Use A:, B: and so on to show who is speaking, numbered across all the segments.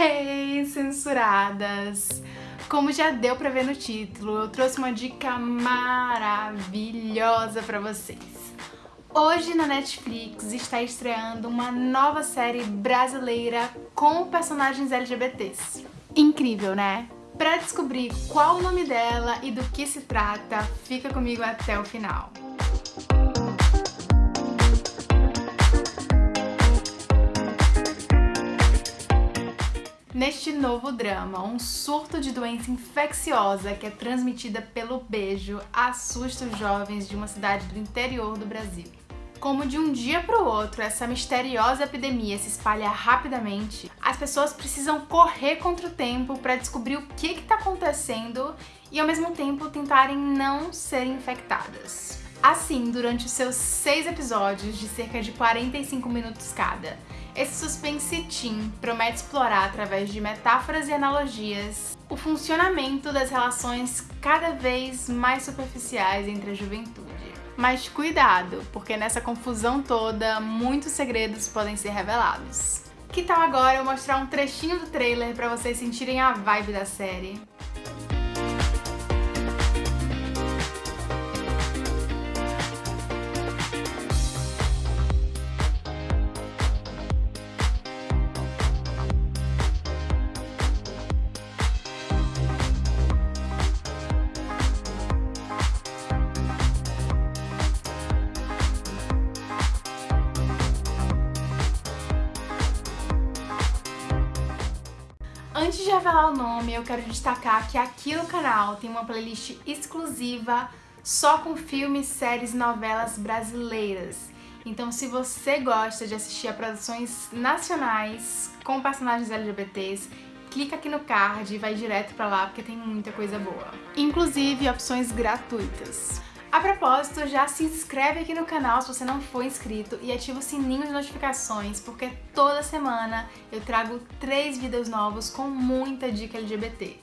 A: Hey, censuradas! Como já deu pra ver no título, eu trouxe uma dica maravilhosa pra vocês. Hoje na Netflix está estreando uma nova série brasileira com personagens LGBTs. Incrível, né? Pra descobrir qual o nome dela e do que se trata, fica comigo até o final. Neste novo drama, um surto de doença infecciosa que é transmitida pelo beijo assusta os jovens de uma cidade do interior do Brasil. Como de um dia para o outro essa misteriosa epidemia se espalha rapidamente, as pessoas precisam correr contra o tempo para descobrir o que está acontecendo e ao mesmo tempo tentarem não serem infectadas. Assim, durante os seus seis episódios de cerca de 45 minutos cada, esse suspense teen promete explorar, através de metáforas e analogias, o funcionamento das relações cada vez mais superficiais entre a juventude. Mas cuidado, porque nessa confusão toda, muitos segredos podem ser revelados. Que tal agora eu mostrar um trechinho do trailer para vocês sentirem a vibe da série? Antes de revelar o nome, eu quero destacar que aqui no canal tem uma playlist exclusiva só com filmes, séries e novelas brasileiras. Então se você gosta de assistir a produções nacionais com personagens LGBTs, clica aqui no card e vai direto pra lá porque tem muita coisa boa. Inclusive opções gratuitas. A propósito, já se inscreve aqui no canal se você não for inscrito e ativa o sininho de notificações, porque toda semana eu trago três vídeos novos com muita dica LGBT.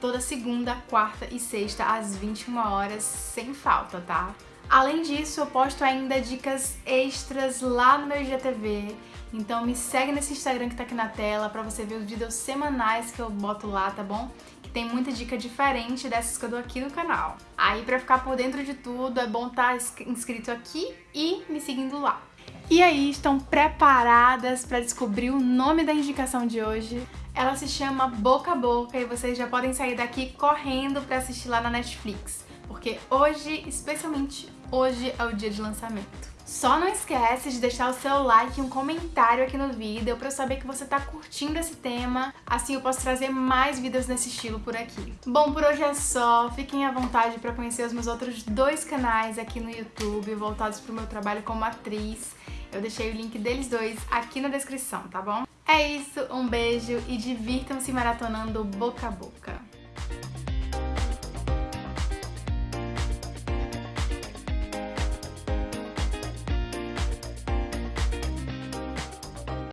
A: Toda segunda, quarta e sexta às 21 horas, sem falta, tá? Além disso, eu posto ainda dicas extras lá no meu IGTV, então me segue nesse Instagram que tá aqui na tela pra você ver os vídeos semanais que eu boto lá, tá bom? tem muita dica diferente dessas que eu dou aqui no canal. Aí pra ficar por dentro de tudo é bom estar tá inscrito aqui e me seguindo lá. E aí, estão preparadas para descobrir o nome da indicação de hoje? Ela se chama Boca a Boca e vocês já podem sair daqui correndo para assistir lá na Netflix, porque hoje, especialmente hoje, é o dia de lançamento. Só não esquece de deixar o seu like e um comentário aqui no vídeo pra eu saber que você tá curtindo esse tema, assim eu posso trazer mais vídeos nesse estilo por aqui. Bom, por hoje é só, fiquem à vontade pra conhecer os meus outros dois canais aqui no YouTube voltados pro meu trabalho como atriz. Eu deixei o link deles dois aqui na descrição, tá bom? É isso, um beijo e divirtam-se maratonando boca a boca.